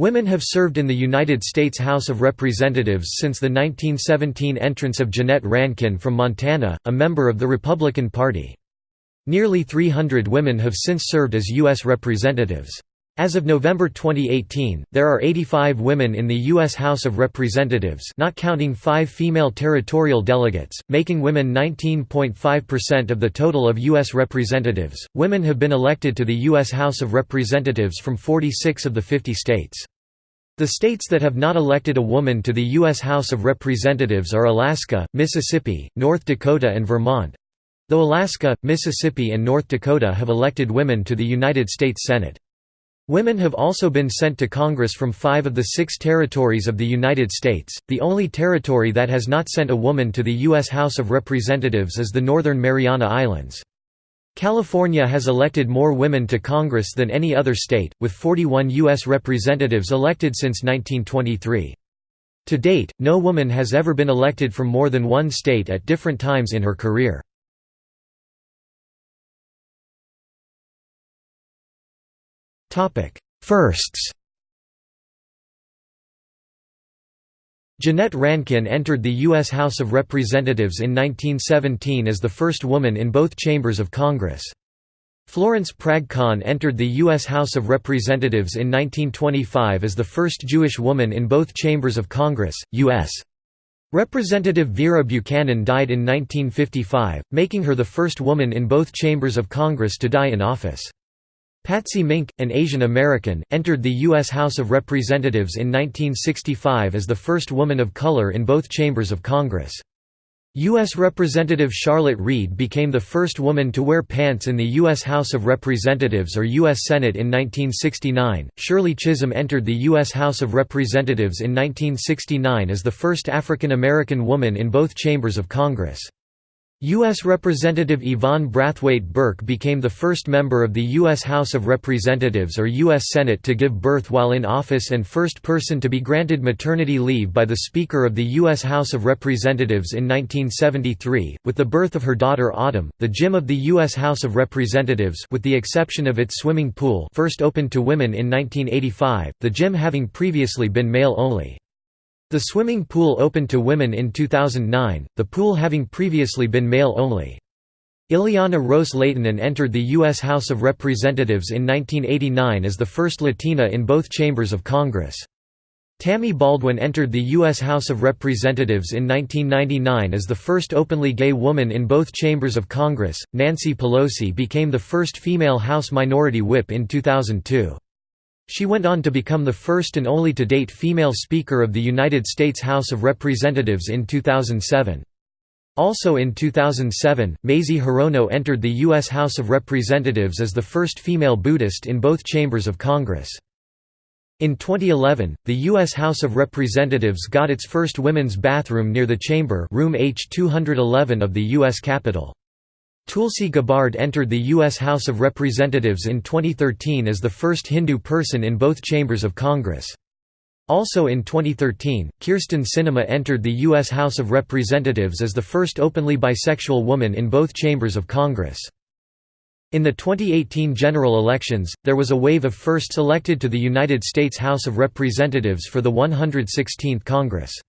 Women have served in the United States House of Representatives since the 1917 entrance of Jeannette Rankin from Montana, a member of the Republican Party. Nearly 300 women have since served as U.S. representatives. As of November 2018, there are 85 women in the U.S. House of Representatives not counting five female territorial delegates, making women 19.5% of the total of U.S. representatives. Women have been elected to the U.S. House of Representatives from 46 of the 50 states. The states that have not elected a woman to the U.S. House of Representatives are Alaska, Mississippi, North Dakota and Vermont. Though Alaska, Mississippi and North Dakota have elected women to the United States Senate. Women have also been sent to Congress from five of the six territories of the United States. The only territory that has not sent a woman to the U.S. House of Representatives is the Northern Mariana Islands. California has elected more women to Congress than any other state, with 41 U.S. representatives elected since 1923. To date, no woman has ever been elected from more than one state at different times in her career. Firsts Jeannette Rankin entered the U.S. House of Representatives in 1917 as the first woman in both chambers of Congress. Florence Prag Kahn entered the U.S. House of Representatives in 1925 as the first Jewish woman in both chambers of Congress, U.S. Representative Vera Buchanan died in 1955, making her the first woman in both chambers of Congress to die in office. Patsy Mink, an Asian American, entered the U.S. House of Representatives in 1965 as the first woman of color in both chambers of Congress. U.S. Representative Charlotte Reid became the first woman to wear pants in the U.S. House of Representatives or U.S. Senate in 1969. Shirley Chisholm entered the U.S. House of Representatives in 1969 as the first African American woman in both chambers of Congress. U.S. Representative Yvonne Brathwaite Burke became the first member of the U.S. House of Representatives or U.S. Senate to give birth while in office and first person to be granted maternity leave by the Speaker of the U.S. House of Representatives in 1973. With the birth of her daughter Autumn, the gym of the U.S. House of Representatives with the exception of its swimming pool first opened to women in 1985, the gym having previously been male only. The swimming pool opened to women in 2009, the pool having previously been male only. Ileana Ros Lehtinen entered the U.S. House of Representatives in 1989 as the first Latina in both chambers of Congress. Tammy Baldwin entered the U.S. House of Representatives in 1999 as the first openly gay woman in both chambers of Congress. Nancy Pelosi became the first female House Minority Whip in 2002. She went on to become the first and only to date female Speaker of the United States House of Representatives in 2007. Also in 2007, Mazie Hirono entered the U.S. House of Representatives as the first female Buddhist in both chambers of Congress. In 2011, the U.S. House of Representatives got its first women's bathroom near the chamber room H211 of the U.S. Capitol. Tulsi Gabbard entered the U.S. House of Representatives in 2013 as the first Hindu person in both chambers of Congress. Also in 2013, Kyrsten Sinema entered the U.S. House of Representatives as the first openly bisexual woman in both chambers of Congress. In the 2018 general elections, there was a wave of firsts elected to the United States House of Representatives for the 116th Congress.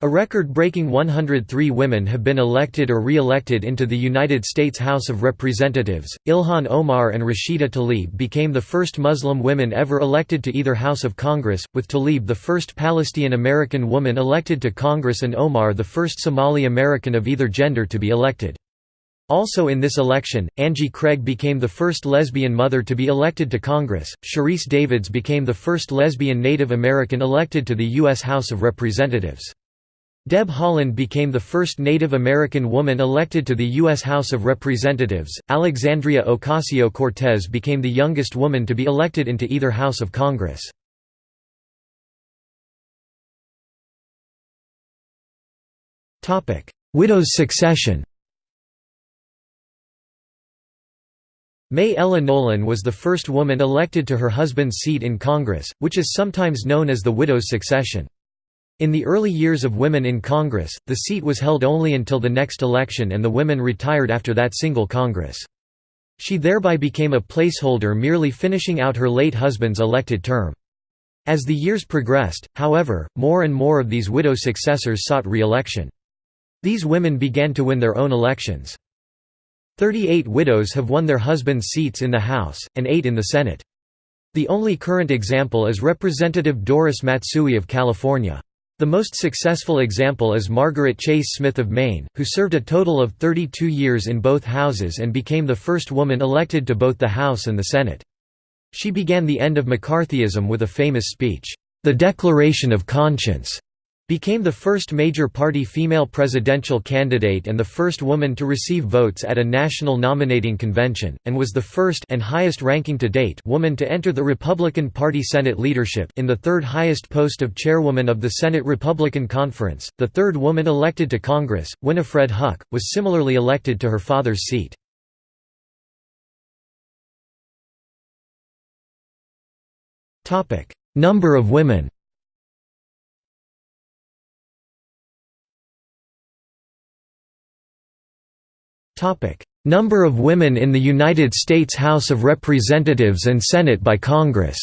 A record-breaking 103 women have been elected or re-elected into the United States House of Representatives. Ilhan Omar and Rashida Tlaib became the first Muslim women ever elected to either House of Congress, with Tlaib the first Palestinian American woman elected to Congress and Omar the first Somali American of either gender to be elected. Also in this election, Angie Craig became the first lesbian mother to be elected to Congress. Sharice Davids became the first lesbian Native American elected to the U.S. House of Representatives. Deb Haaland became the first Native American woman elected to the U.S. House of Representatives. Alexandria Ocasio Cortez became the youngest woman to be elected into either House of Congress. Widow's succession Mae Ella Nolan was the first woman elected to her husband's seat in Congress, which is sometimes known as the widow's succession. In the early years of women in Congress, the seat was held only until the next election and the women retired after that single Congress. She thereby became a placeholder merely finishing out her late husband's elected term. As the years progressed, however, more and more of these widow successors sought re-election. These women began to win their own elections. Thirty-eight widows have won their husbands' seats in the House, and eight in the Senate. The only current example is Representative Doris Matsui of California. The most successful example is Margaret Chase Smith of Maine, who served a total of 32 years in both houses and became the first woman elected to both the House and the Senate. She began the end of McCarthyism with a famous speech, "'The Declaration of Conscience' became the first major party female presidential candidate and the first woman to receive votes at a national nominating convention, and was the first and highest ranking to date woman to enter the Republican Party Senate leadership in the third highest post of chairwoman of the Senate Republican Conference. The third woman elected to Congress, Winnifred Huck, was similarly elected to her father's seat. Number of women Number of women in the United States House of Representatives and Senate by Congress.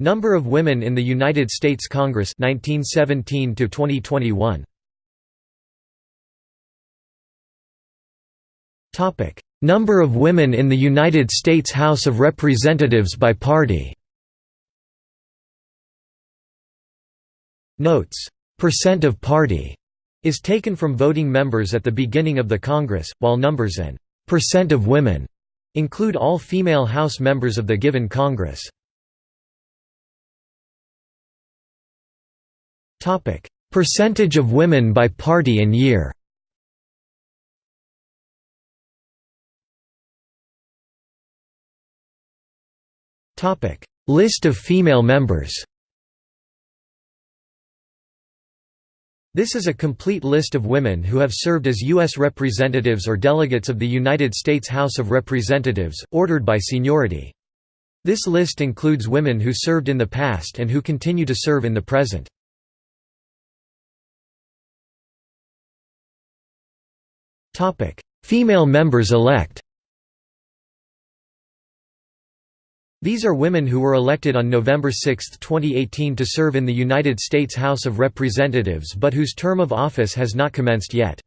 Number of women in the United States Congress 1917 to 2021. Topic: Number of women in the United States House of Representatives by party. Notes: Percent of party is taken from voting members at the beginning of the Congress, while numbers and percent of women include all female House members of the given Congress. Topic: Percentage of women by party and year List of female members This is a complete list of women who have served as U.S. representatives or delegates of the United States House of Representatives, ordered by seniority. This list includes women who served in the past and who continue to serve in the present. Female members elect These are women who were elected on November 6, 2018 to serve in the United States House of Representatives but whose term of office has not commenced yet.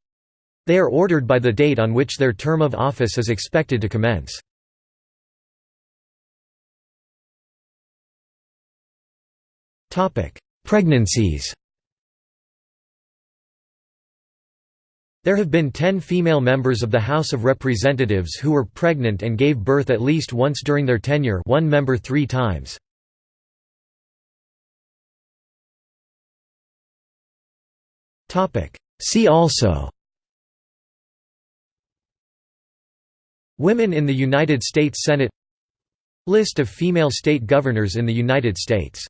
They are ordered by the date on which their term of office is expected to commence. Pregnancies There have been ten female members of the House of Representatives who were pregnant and gave birth at least once during their tenure one member three times. See also. Women in the United States Senate. List of female state governors in the United States